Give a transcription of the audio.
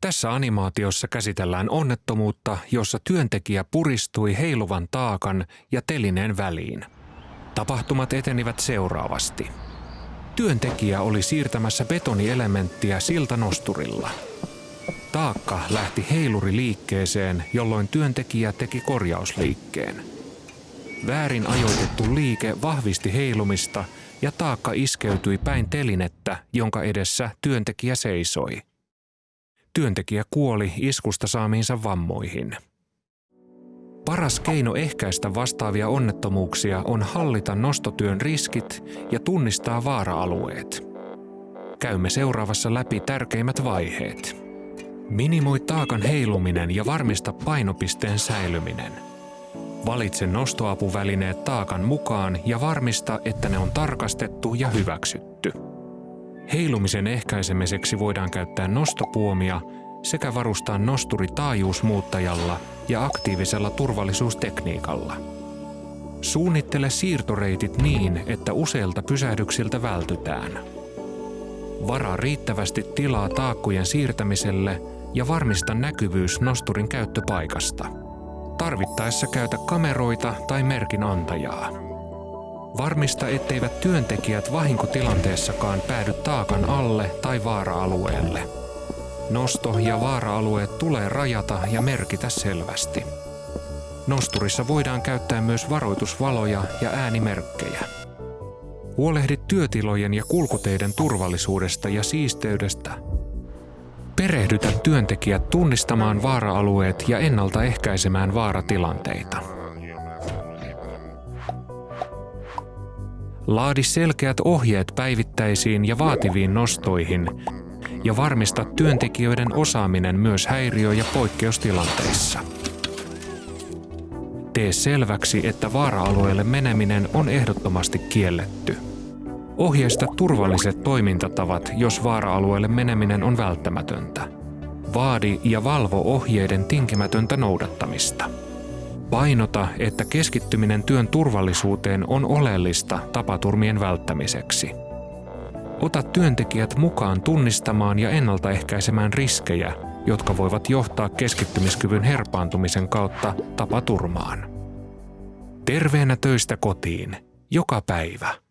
Tässä animaatiossa käsitellään onnettomuutta, jossa työntekijä puristui heiluvan taakan ja telineen väliin. Tapahtumat etenivät seuraavasti. Työntekijä oli siirtämässä betonielementtiä siltanosturilla. Taakka lähti heiluri liikkeeseen, jolloin työntekijä teki korjausliikkeen. Väärin ajoitettu liike vahvisti heilumista ja taakka iskeytyi päin telinettä, jonka edessä työntekijä seisoi. Työntekijä kuoli iskusta saamiinsa vammoihin. Paras keino ehkäistä vastaavia onnettomuuksia on hallita nostotyön riskit ja tunnistaa vaara-alueet. Käymme seuraavassa läpi tärkeimmät vaiheet. Minimoi taakan heiluminen ja varmista painopisteen säilyminen. Valitse nostoapuvälineet taakan mukaan ja varmista, että ne on tarkastettu ja hyväksytty. Heilumisen ehkäisemiseksi voidaan käyttää nostopuomia sekä varustaa nosturi taajuusmuuttajalla ja aktiivisella turvallisuustekniikalla. Suunnittele siirtoreitit niin, että useilta pysähdyksiltä vältytään. Varaa riittävästi tilaa taakkujen siirtämiselle ja varmista näkyvyys nosturin käyttöpaikasta. Tarvittaessa käytä kameroita tai merkin antajaa. Varmista, etteivät työntekijät vahinkotilanteessakaan päädy taakan alle tai vaara-alueelle. Nosto- ja vaara-alueet tulee rajata ja merkitä selvästi. Nosturissa voidaan käyttää myös varoitusvaloja ja äänimerkkejä. Huolehdi työtilojen ja kulkuteiden turvallisuudesta ja siisteydestä. Perehdytä työntekijät tunnistamaan vaara-alueet ja ennaltaehkäisemään vaaratilanteita. Laadi selkeät ohjeet päivittäisiin ja vaativiin nostoihin ja varmista työntekijöiden osaaminen myös häiriö- ja poikkeustilanteissa. Tee selväksi, että vaara-alueelle meneminen on ehdottomasti kielletty. Ohjeista turvalliset toimintatavat, jos vaara-alueelle meneminen on välttämätöntä. Vaadi ja valvo ohjeiden tinkimätöntä noudattamista. Painota, että keskittyminen työn turvallisuuteen on oleellista tapaturmien välttämiseksi. Ota työntekijät mukaan tunnistamaan ja ennaltaehkäisemään riskejä, jotka voivat johtaa keskittymiskyvyn herpaantumisen kautta tapaturmaan. Terveenä töistä kotiin, joka päivä.